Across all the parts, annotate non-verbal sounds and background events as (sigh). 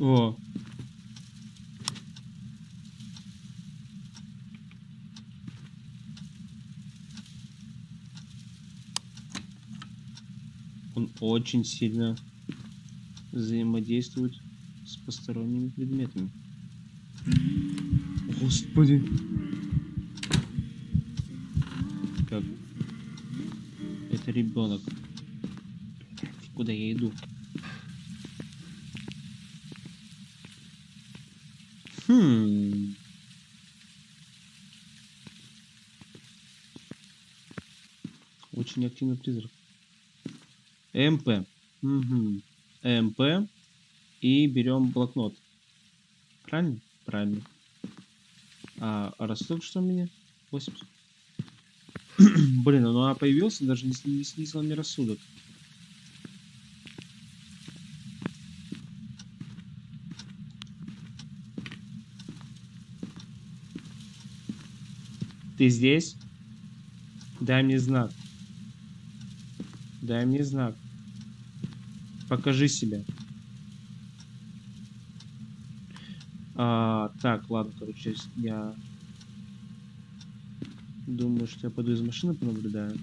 О. Он очень сильно взаимодействует с посторонними предметами. Господи. Как? Это ребенок. Куда я иду? Хм. Очень активный призрак. МП. Угу. МП. И берем блокнот. Правильно? Правильно. А рассудок что у меня? 80. (clears throat) Блин, ну она появился, даже не, не снизила мне рассудок. Ты здесь? Дай мне знак. Дай мне знак. Покажи себя. А, так, ладно, короче, я думаю, что я пойду из машины понаблюдаю.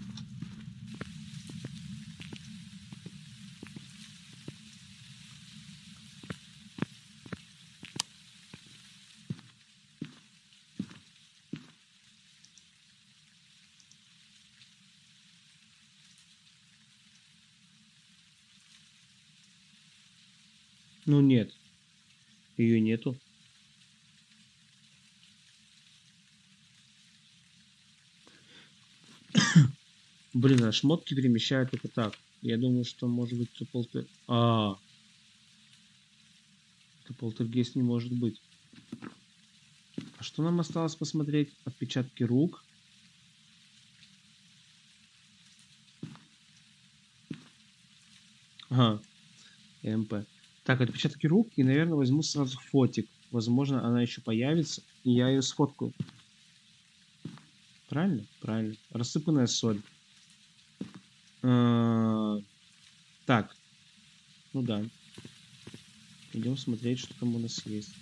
Ну нет. Ее нету. Блин, а шмотки перемещают только так. Я думаю, что может быть это полтер... А, это полтергейст не может быть. А что нам осталось посмотреть? Отпечатки рук. Ага. МП. Так, отпечатки рук. И, наверное, возьму сразу фотик. Возможно, она еще появится. И я ее сфоткаю. Правильно? Правильно. Рассыпанная соль. А, так. Ну да. Идем смотреть, что там у нас есть.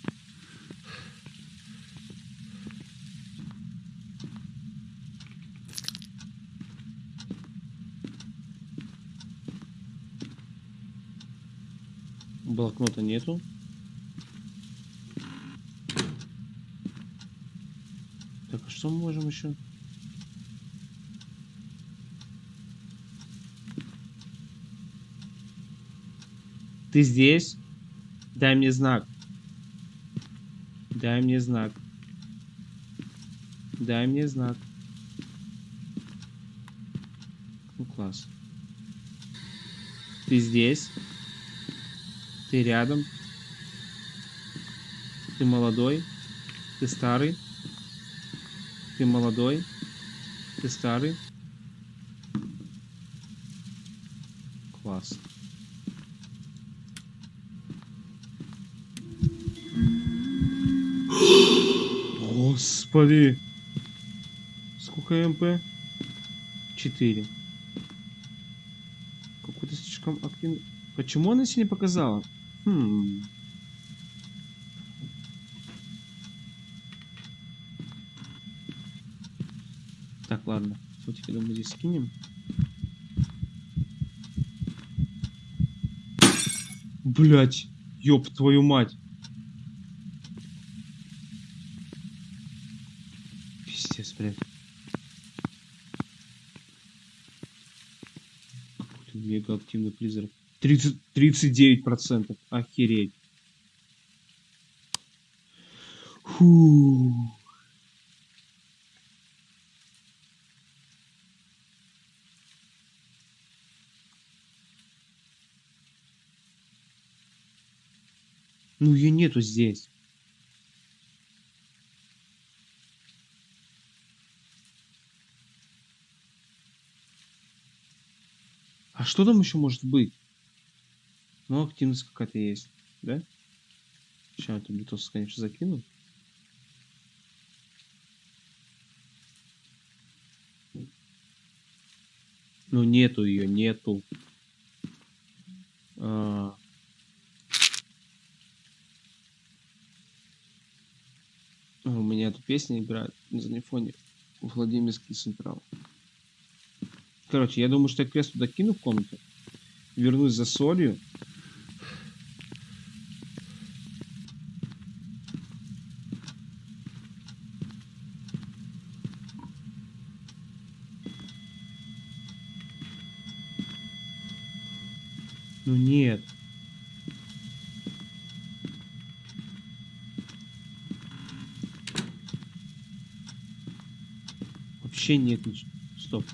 Блокнота нету. Так, а что мы можем еще? Ты здесь? Дай мне знак. Дай мне знак. Дай мне знак. Ну, класс. Ты здесь? Ты рядом? Ты молодой? Ты старый? Ты молодой? Ты старый? Господи. Сколько МП? 4. Какой-то слишком активный. Почему она себе не показала? Хм. Так, ладно. Фотики, думаю, здесь скинем. Блять, ёб твою мать. Пиздец, блядь. Какой-то мега активный призрак. 30, 39%. Охереть. Фу. Ну ее нету здесь. А что там еще может быть? Ну, активность какая-то есть, да? Сейчас эту блютос, конечно, закину. Ну, нету ее, нету. А... У меня тут песня играет на фоне Владимирский Централ. Короче, я думаю, что я крест туда кину в комнату. Вернусь за солью. Ну нет. Вообще нет ничего. Стоп.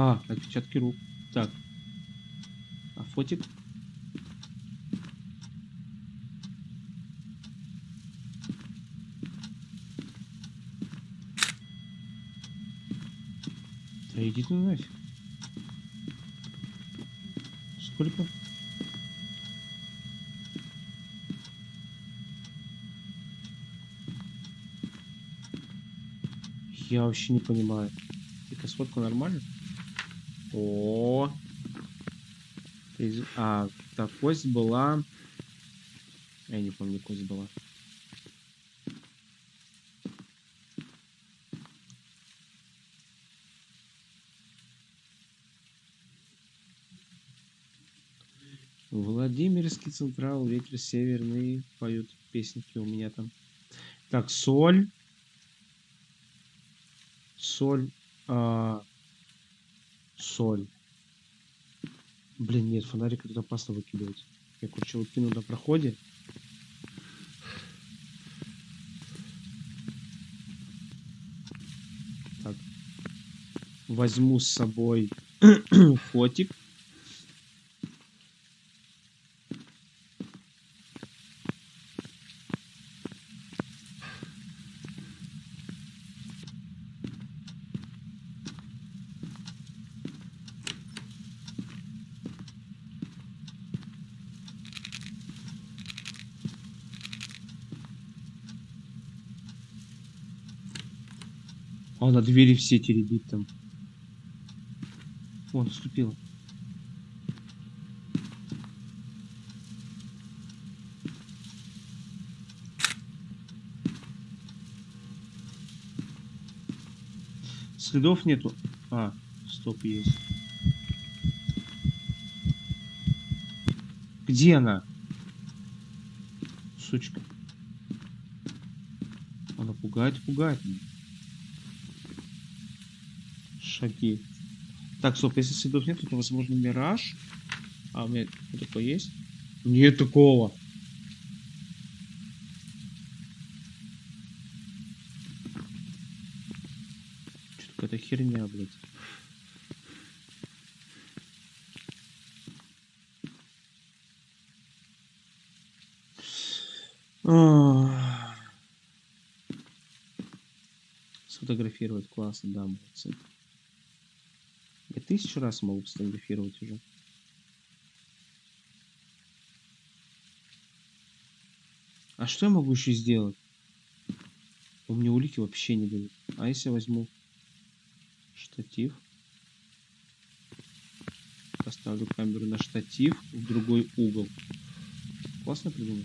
А, отпечатки рук. Так. А фотик? Да иди ты нафиг. Сколько? Я вообще не понимаю. Тихо, сфотка нормально? О, Из- А, так, кость была... Я не помню, кость была. Владимирский Централ, ветер северный, поют песенки у меня там. Так, соль. Соль. а, соль. Блин, нет, фонарик тут опасно выкидывать. Я, короче, выкину на проходе. Так. Возьму с собой (clears throat) фотик. А на двери все теребит там. О, наступила. Следов нету. А, стоп, есть. Где она? Сучка. Она пугает, пугает меня. Шаги. Так, стоп, если следов нет, то, возможно, мираж. А у меня такое есть? Нет такого. Что какая-то херня, блядь. Сфотографировать классно, да, молодцы. Тысячу раз могу сфотографировать уже. А что я могу еще сделать? У меня улики вообще не дают. А если я возьму штатив? Поставлю камеру на штатив в другой угол. Классно придумал.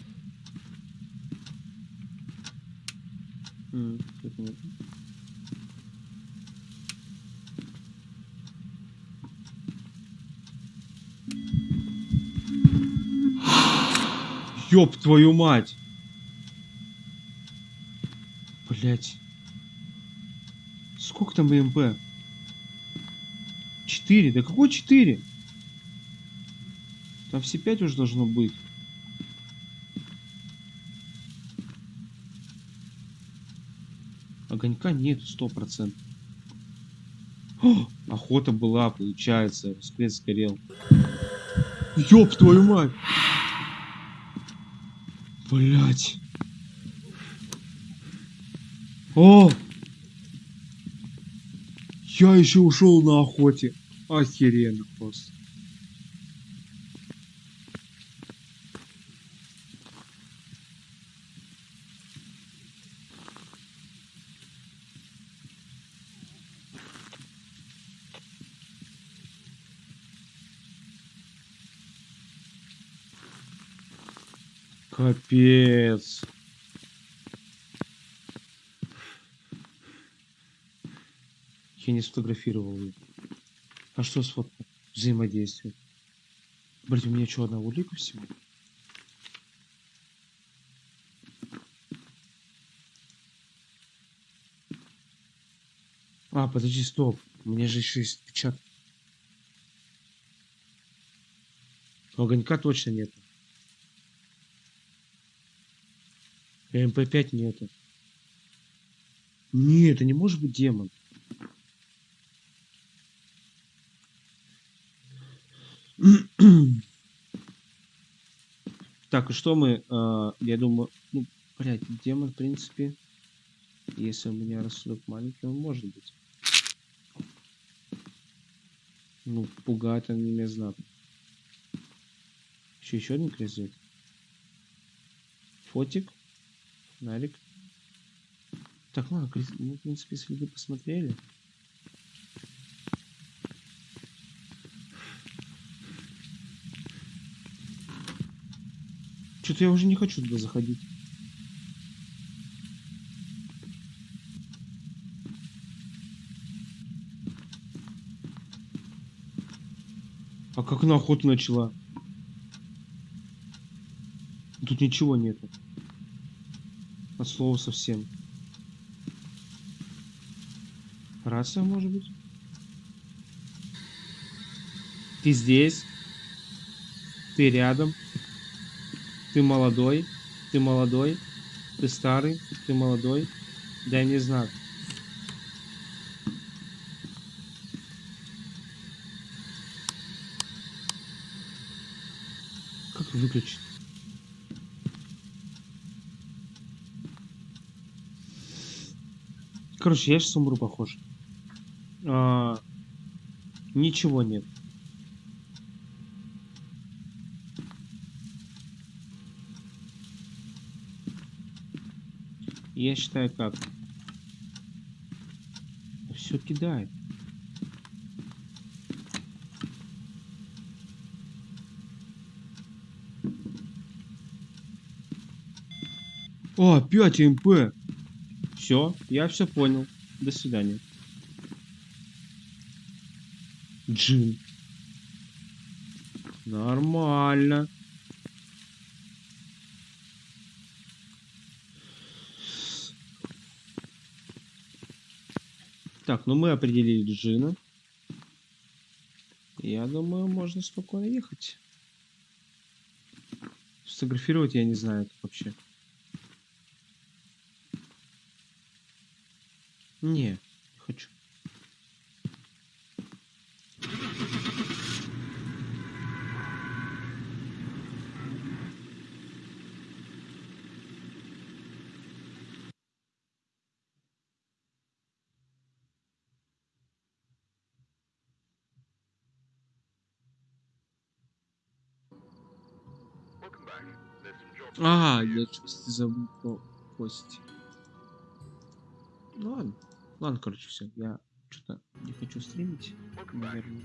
Ёб твою мать! Блять. Сколько там МП? Четыре? Да какой четыре? Там все пять уже должно быть. Огонька нет, сто процентов. Охота была, получается. Скелет сгорел. Ёб твою мать! Блять. О! Я еще ушел на охоте. Охеренно просто. Капец. Я не сфотографировал ее. А что с вот взаимодействием? Блин, у меня что, одна улика всего? А, подожди, стоп. У меня же еще есть печатка. Огонька точно нет. МП5 нету. Не, это не может быть демон. (clears throat) Так, и что мы, э, я думаю, ну, блядь, демон, в принципе, если у меня рассудок маленький, он может быть. Ну, пугает он меня знатно. Еще, еще один крест Фотик. Нарик. Так, ладно, мы, в принципе, следы посмотрели. Что-то я уже не хочу туда заходить. А как она охоту начала? Тут ничего нету. От слова совсем. Рация, может быть? Ты здесь? Ты рядом? Ты молодой? Ты молодой? Ты старый? Ты молодой? Дай мне знак. Как выключить? Короче, я сейчас умру, похож. А, ничего нет. Я считаю как. Все кидает. О, 5 МП. Все, я все понял. До свидания. Джин. Нормально. Так, ну мы определили Джина. Я думаю, можно спокойно ехать. Сфотографировать я не знаю вообще. Не, не хочу. А, я что-то забыл про кость. Ну ладно. Ладно, короче, все. Я что-то не хочу стримить, наверное.